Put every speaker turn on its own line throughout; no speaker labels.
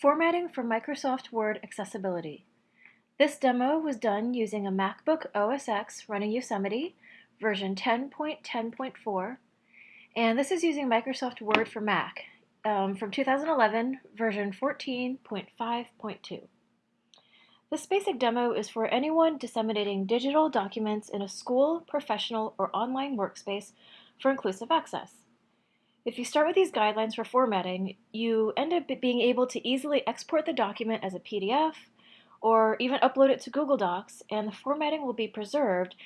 Formatting for Microsoft Word Accessibility. This demo was done using a MacBook OS X running Yosemite, version 10.10.4, and this is using Microsoft Word for Mac um, from 2011, version 14.5.2. This basic demo is for anyone disseminating digital documents in a school, professional, or online workspace for inclusive access. If you start with these guidelines for formatting, you end up being able to easily export the document as a PDF or even upload it to Google Docs and the formatting will be preserved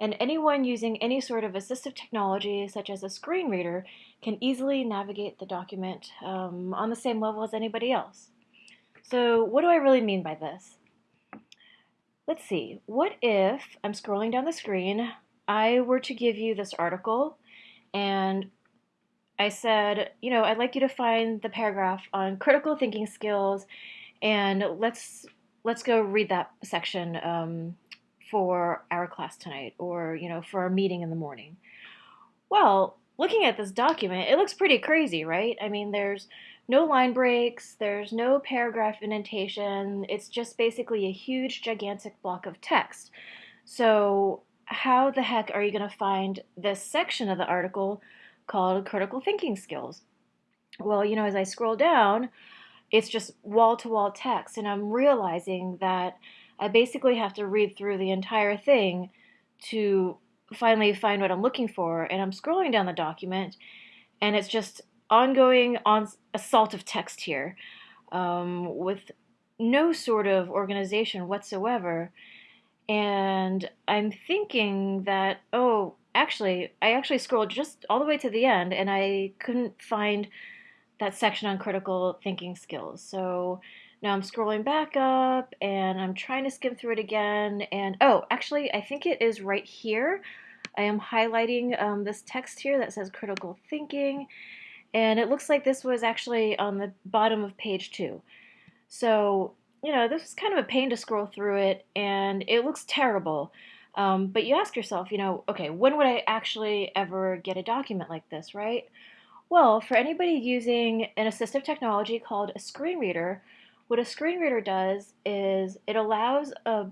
and anyone using any sort of assistive technology such as a screen reader can easily navigate the document um, on the same level as anybody else. So what do I really mean by this? Let's see, what if I'm scrolling down the screen, I were to give you this article and I said, you know, I'd like you to find the paragraph on critical thinking skills, and let's let's go read that section um, for our class tonight, or you know, for our meeting in the morning. Well, looking at this document, it looks pretty crazy, right? I mean, there's no line breaks, there's no paragraph indentation. It's just basically a huge, gigantic block of text. So how the heck are you going to find this section of the article called critical thinking skills. Well, you know, as I scroll down, it's just wall to wall text, and I'm realizing that I basically have to read through the entire thing to finally find what I'm looking for. And I'm scrolling down the document, and it's just ongoing on assault of text here um, with no sort of organization whatsoever. And I'm thinking that, oh, actually, I actually scrolled just all the way to the end and I couldn't find that section on critical thinking skills. So now I'm scrolling back up and I'm trying to skim through it again. And oh, actually, I think it is right here. I am highlighting um, this text here that says critical thinking. And it looks like this was actually on the bottom of page two. So, you know, this is kind of a pain to scroll through it and it looks terrible. Um, but you ask yourself, you know, okay, when would I actually ever get a document like this, right? Well, for anybody using an assistive technology called a screen reader, what a screen reader does is it allows a,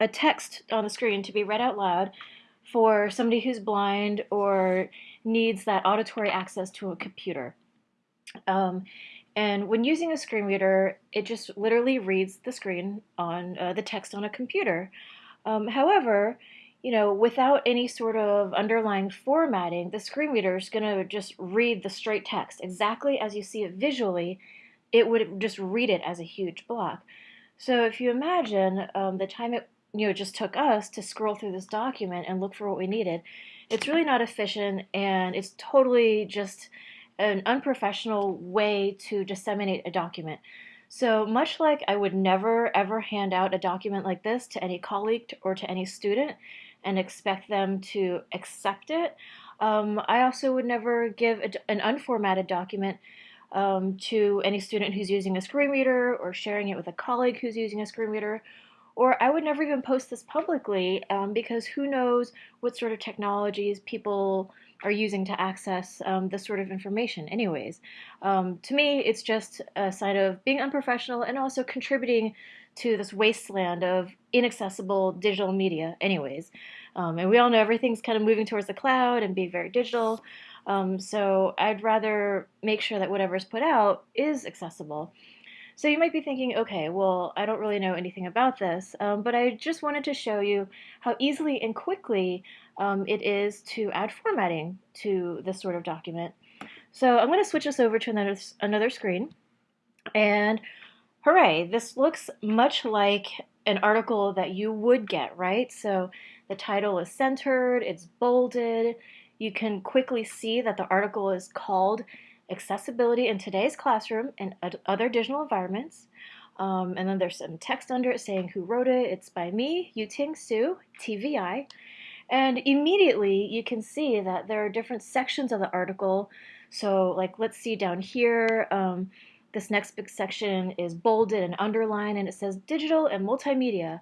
a text on the screen to be read out loud for somebody who's blind or needs that auditory access to a computer. Um, and when using a screen reader, it just literally reads the screen on uh, the text on a computer. Um, however, you know, without any sort of underlying formatting, the screen reader is going to just read the straight text exactly as you see it visually. It would just read it as a huge block. So if you imagine um, the time it you know just took us to scroll through this document and look for what we needed, it's really not efficient and it's totally just an unprofessional way to disseminate a document. So much like I would never ever hand out a document like this to any colleague or to any student and expect them to accept it, um, I also would never give a, an unformatted document um, to any student who's using a screen reader or sharing it with a colleague who's using a screen reader. Or I would never even post this publicly um, because who knows what sort of technologies people are using to access um, this sort of information anyways. Um, to me, it's just a sign of being unprofessional and also contributing to this wasteland of inaccessible digital media anyways. Um, and we all know everything's kind of moving towards the cloud and being very digital. Um, so I'd rather make sure that whatever's put out is accessible. So you might be thinking, okay, well, I don't really know anything about this, um, but I just wanted to show you how easily and quickly um, it is to add formatting to this sort of document. So I'm going to switch this over to another, another screen. And hooray, this looks much like an article that you would get, right? So the title is centered, it's bolded. You can quickly see that the article is called Accessibility in Today's Classroom and Other Digital Environments. Um, and then there's some text under it saying who wrote it. It's by me, Yuting Su, TVI. And immediately you can see that there are different sections of the article. So like let's see down here, um, this next big section is bolded and underlined and it says digital and multimedia.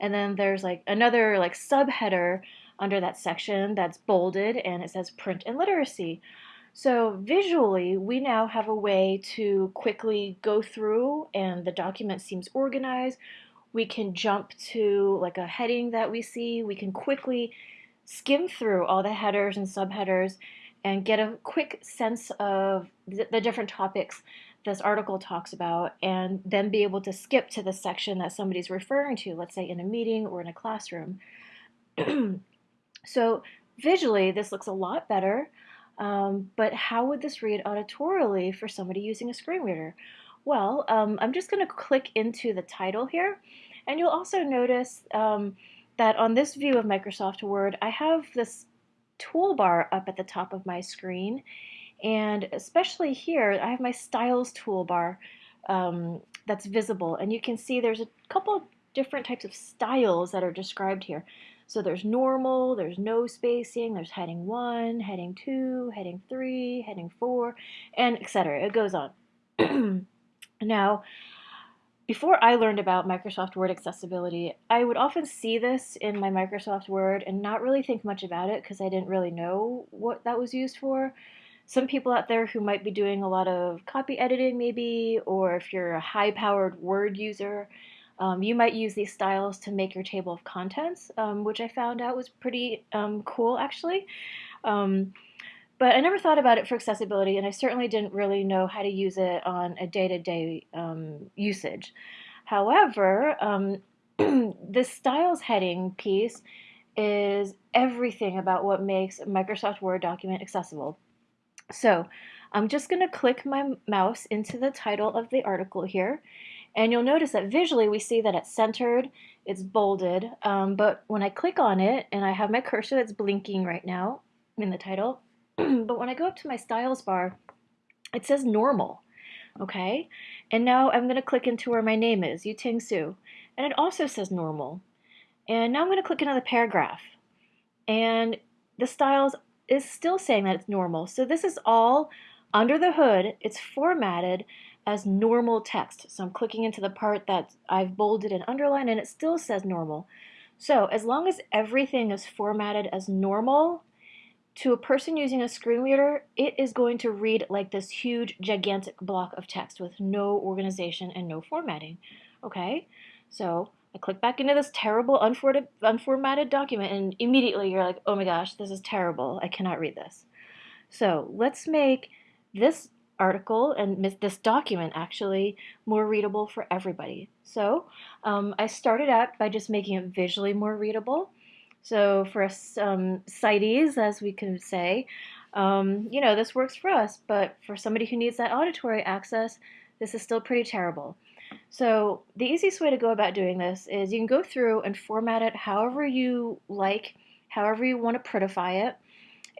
And then there's like another like subheader under that section that's bolded and it says print and literacy. So visually, we now have a way to quickly go through and the document seems organized. We can jump to like a heading that we see. We can quickly skim through all the headers and subheaders and get a quick sense of the different topics this article talks about and then be able to skip to the section that somebody's referring to, let's say in a meeting or in a classroom. so visually, this looks a lot better, um, but how would this read auditorially for somebody using a screen reader? Well, um, I'm just going to click into the title here, and you'll also notice um, that on this view of Microsoft Word, I have this toolbar up at the top of my screen, and especially here, I have my styles toolbar um, that's visible. And you can see there's a couple different types of styles that are described here. So there's normal, there's no spacing, there's heading 1, heading 2, heading 3, heading 4, and etc. It goes on. now, before I learned about Microsoft Word accessibility, I would often see this in my Microsoft Word and not really think much about it because I didn't really know what that was used for some people out there who might be doing a lot of copy editing maybe, or if you're a high-powered Word user, um, you might use these styles to make your table of contents, um, which I found out was pretty um, cool actually. Um, but I never thought about it for accessibility, and I certainly didn't really know how to use it on a day-to-day -day, um, usage. However, um, this styles heading piece is everything about what makes a Microsoft Word document accessible. So I'm just going to click my mouse into the title of the article here. And you'll notice that visually we see that it's centered, it's bolded, um, but when I click on it, and I have my cursor that's blinking right now in the title, but when I go up to my styles bar, it says normal, okay? And now I'm going to click into where my name is, Yuting Su, and it also says normal. And now I'm going to click another paragraph, and the styles is still saying that it's normal. So this is all under the hood. It's formatted as normal text. So I'm clicking into the part that I've bolded and underlined and it still says normal. So as long as everything is formatted as normal, to a person using a screen reader, it is going to read like this huge, gigantic block of text with no organization and no formatting. Okay, so I click back into this terrible unformatted document and immediately you're like, oh my gosh, this is terrible. I cannot read this. So let's make this article and this document actually more readable for everybody. So um, I started out by just making it visually more readable. So for us um, sighties, as we can say, um, you know, this works for us, but for somebody who needs that auditory access, this is still pretty terrible. So the easiest way to go about doing this is you can go through and format it however you like, however you want to prettify it,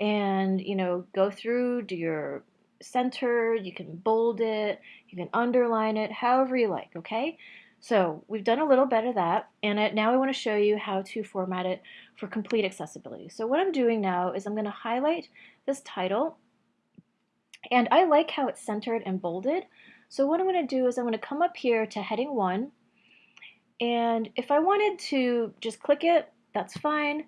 and you know go through, do your center, you can bold it, you can underline it, however you like, okay? So we've done a little bit of that, and now I want to show you how to format it for complete accessibility. So what I'm doing now is I'm going to highlight this title, and I like how it's centered and bolded, so what I'm going to do is I'm going to come up here to heading 1, and if I wanted to just click it, that's fine,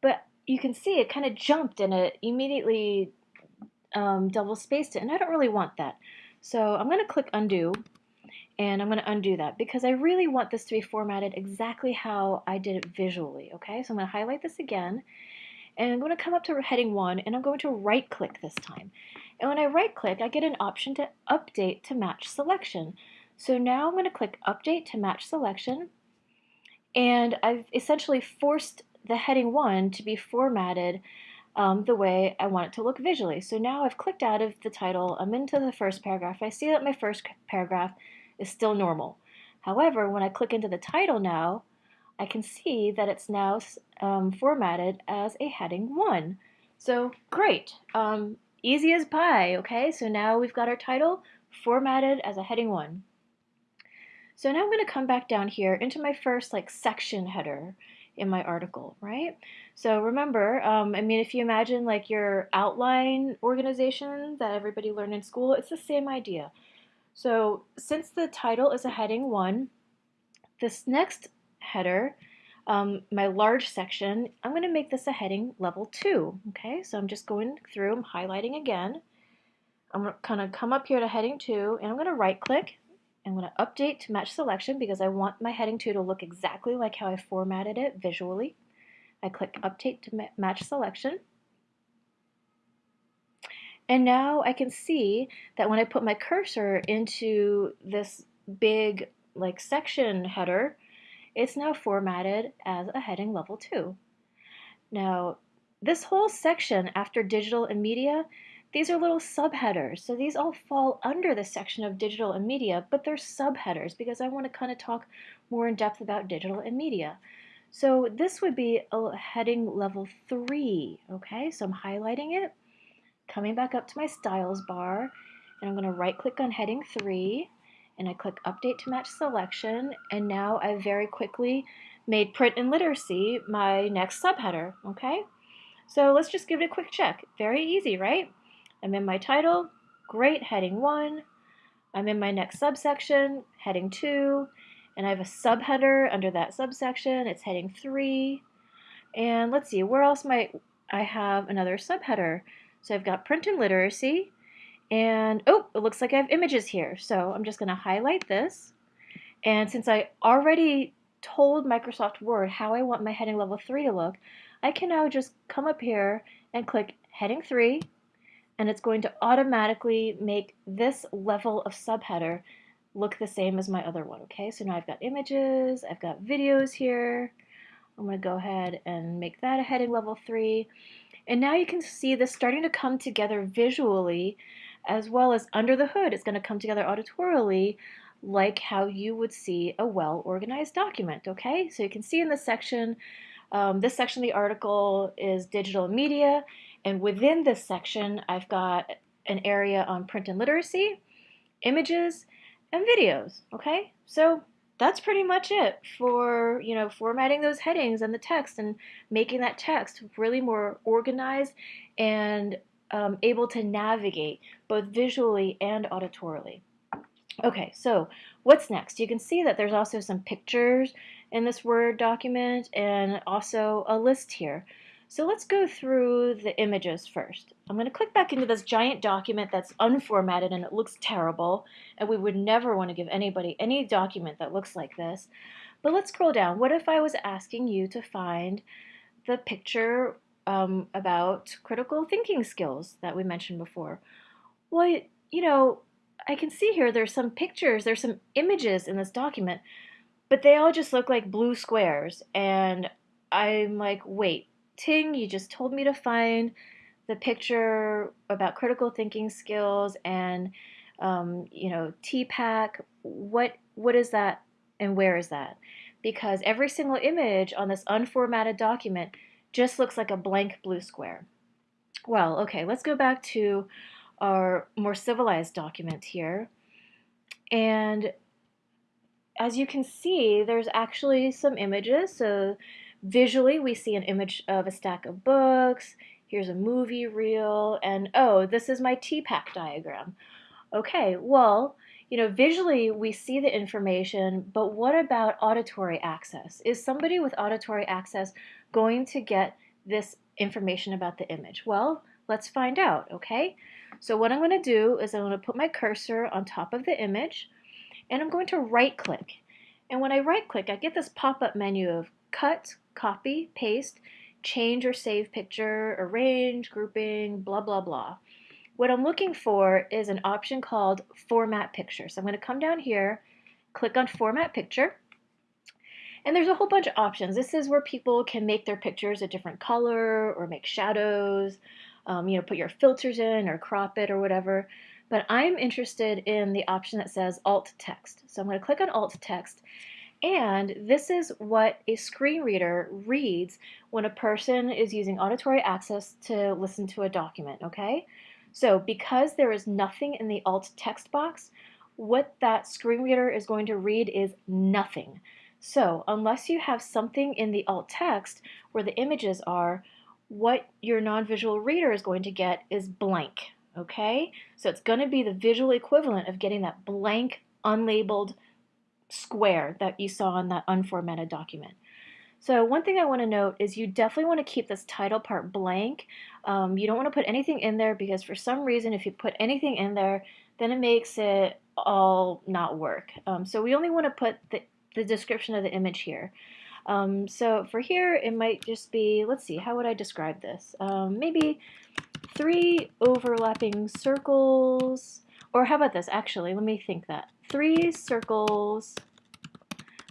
but you can see it kind of jumped and it immediately um, double spaced it, and I don't really want that. So I'm going to click undo, and I'm going to undo that because I really want this to be formatted exactly how I did it visually, okay? So I'm going to highlight this again, and I'm going to come up to heading 1, and I'm going to right click this time. And when I right click, I get an option to update to match selection. So now I'm going to click update to match selection. And I've essentially forced the heading 1 to be formatted um, the way I want it to look visually. So now I've clicked out of the title, I'm into the first paragraph. I see that my first paragraph is still normal. However, when I click into the title now, I can see that it's now um, formatted as a heading 1. So great. Um, Easy as pie, okay? So now we've got our title formatted as a heading one. So now I'm going to come back down here into my first like section header in my article, right? So remember, um, I mean, if you imagine like your outline organization that everybody learned in school, it's the same idea. So since the title is a heading one, this next header um, my large section, I'm going to make this a heading level 2. Okay, so I'm just going through, I'm highlighting again, I'm going to come up here to heading 2 and I'm going to right click. I'm going to update to match selection because I want my heading 2 to look exactly like how I formatted it visually. I click update to match selection. And now I can see that when I put my cursor into this big like section header, it's now formatted as a heading level 2. Now, this whole section after digital and media, these are little subheaders. So these all fall under the section of digital and media, but they're subheaders because I want to kind of talk more in depth about digital and media. So this would be a heading level 3, okay? So I'm highlighting it, coming back up to my styles bar, and I'm going to right click on heading 3, and I click update to match selection, and now I very quickly made print and literacy my next subheader, okay? So let's just give it a quick check. Very easy, right? I'm in my title, great, heading 1. I'm in my next subsection, heading 2, and I have a subheader under that subsection, it's heading 3. And let's see, where else might I have another subheader? So I've got print and literacy, and oh, it looks like I have images here. So I'm just going to highlight this. And since I already told Microsoft Word how I want my heading level 3 to look, I can now just come up here and click heading 3 and it's going to automatically make this level of subheader look the same as my other one. Okay, so now I've got images, I've got videos here. I'm going to go ahead and make that a heading level 3. And now you can see this starting to come together visually as well as under the hood. It's going to come together auditorially like how you would see a well-organized document, okay? So you can see in this section, um, this section of the article is digital media, and within this section, I've got an area on print and literacy, images, and videos, okay? So that's pretty much it for, you know, formatting those headings and the text and making that text really more organized and um, able to navigate both visually and auditorily. Okay, so what's next? You can see that there's also some pictures in this Word document and also a list here. So let's go through the images first. I'm going to click back into this giant document that's unformatted and it looks terrible and we would never want to give anybody any document that looks like this. But let's scroll down. What if I was asking you to find the picture um, about critical thinking skills that we mentioned before. Well, you know, I can see here there's some pictures, there's some images in this document, but they all just look like blue squares. And I'm like, wait, Ting, you just told me to find the picture about critical thinking skills and, um, you know, TPACK. What, what is that and where is that? Because every single image on this unformatted document just looks like a blank blue square. Well, okay, let's go back to our more civilized document here. And as you can see, there's actually some images. So visually, we see an image of a stack of books. Here's a movie reel. And oh, this is my TPACK diagram. Okay, well, you know, visually we see the information, but what about auditory access? Is somebody with auditory access going to get this information about the image? Well, let's find out, okay? So what I'm going to do is I'm going to put my cursor on top of the image and I'm going to right click. And when I right click, I get this pop-up menu of cut, copy, paste, change or save picture, arrange, grouping, blah, blah, blah. What I'm looking for is an option called format picture. So I'm going to come down here, click on format picture, and there's a whole bunch of options. This is where people can make their pictures a different color or make shadows, um, you know, put your filters in or crop it or whatever. But I'm interested in the option that says alt text. So I'm going to click on alt text. And this is what a screen reader reads when a person is using auditory access to listen to a document, okay? So because there is nothing in the alt text box, what that screen reader is going to read is nothing. So unless you have something in the alt text where the images are, what your non-visual reader is going to get is blank, okay? So it's going to be the visual equivalent of getting that blank, unlabeled square that you saw in that unformatted document. So one thing I want to note is you definitely want to keep this title part blank. Um, you don't want to put anything in there because for some reason if you put anything in there then it makes it all not work. Um, so we only want to put the, the description of the image here. Um, so for here it might just be, let's see, how would I describe this? Um, maybe three overlapping circles, or how about this actually, let me think that. Three circles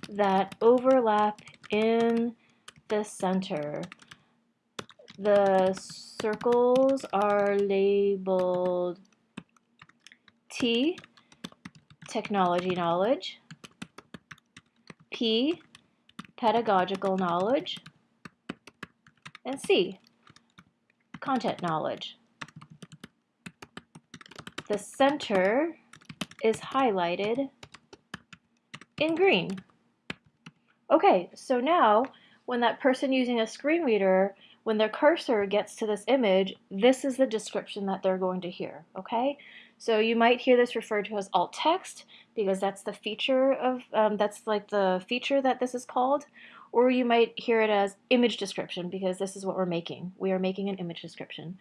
that overlap in the center. The circles are labeled T, technology knowledge, P, pedagogical knowledge, and C, content knowledge. The center is highlighted in green. Okay, so now when that person using a screen reader, when their cursor gets to this image, this is the description that they're going to hear, okay? So you might hear this referred to as alt text because that's the feature of, um, that's like the feature that this is called. Or you might hear it as image description because this is what we're making. We are making an image description.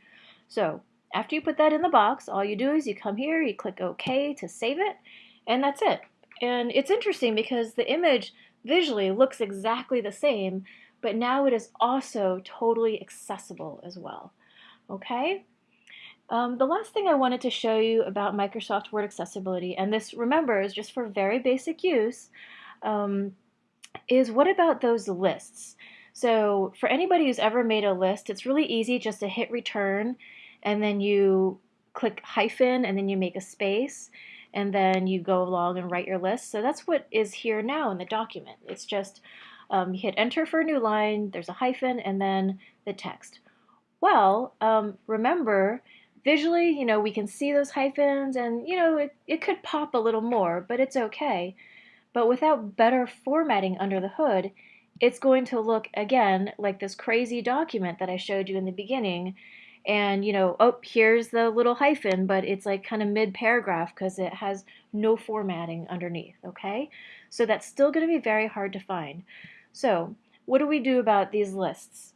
So after you put that in the box, all you do is you come here, you click OK to save it, and that's it. And it's interesting because the image visually looks exactly the same, but now it is also totally accessible as well. Okay? Um, the last thing I wanted to show you about Microsoft Word accessibility, and this, remember, is just for very basic use, um, is what about those lists? So for anybody who's ever made a list, it's really easy just to hit return and then you click hyphen and then you make a space and then you go along and write your list. So that's what is here now in the document. It's just um, you hit enter for a new line, there's a hyphen, and then the text. Well, um, remember, visually, you know, we can see those hyphens and, you know, it, it could pop a little more, but it's okay. But without better formatting under the hood, it's going to look, again, like this crazy document that I showed you in the beginning, and you know oh here's the little hyphen but it's like kind of mid paragraph because it has no formatting underneath okay? So that's still going to be very hard to find. So what do we do about these lists?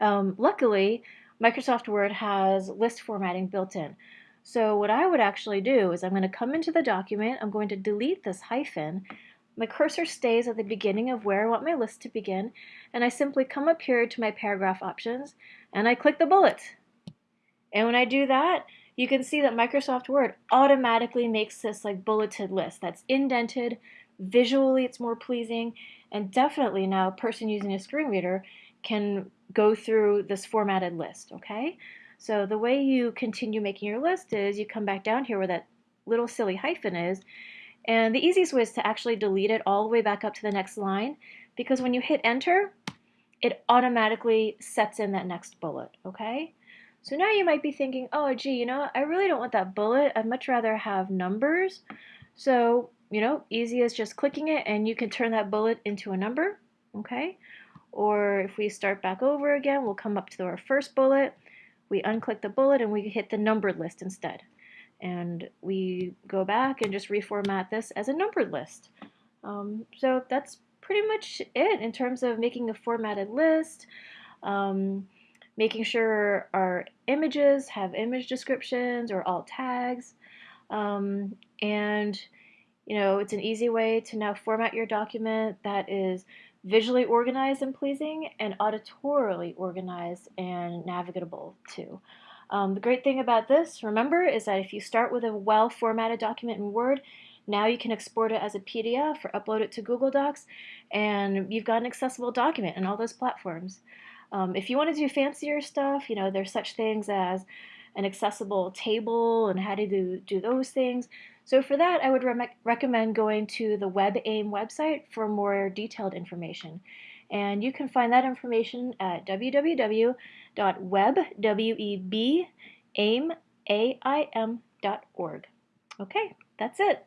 Um, luckily Microsoft Word has list formatting built in. So what I would actually do is I'm going to come into the document I'm going to delete this hyphen my cursor stays at the beginning of where I want my list to begin, and I simply come up here to my paragraph options, and I click the bullet. And when I do that, you can see that Microsoft Word automatically makes this like bulleted list that's indented, visually it's more pleasing, and definitely now a person using a screen reader can go through this formatted list, okay? So the way you continue making your list is you come back down here where that little silly hyphen is, and the easiest way is to actually delete it all the way back up to the next line because when you hit enter, it automatically sets in that next bullet, okay? So now you might be thinking, oh, gee, you know, I really don't want that bullet. I'd much rather have numbers. So, you know, easy as just clicking it and you can turn that bullet into a number, okay? Or if we start back over again, we'll come up to our first bullet. We unclick the bullet and we hit the numbered list instead and we go back and just reformat this as a numbered list. Um, so that's pretty much it in terms of making a formatted list, um, making sure our images have image descriptions or alt tags, um, and you know it's an easy way to now format your document that is visually organized and pleasing and auditorily organized and navigable too. Um, the great thing about this, remember, is that if you start with a well-formatted document in Word, now you can export it as a PDF or upload it to Google Docs, and you've got an accessible document in all those platforms. Um, if you want to do fancier stuff, you know, there's such things as an accessible table and how to do, do those things. So for that, I would re recommend going to the WebAIM website for more detailed information. And you can find that information at www.webaim.org. Okay, that's it.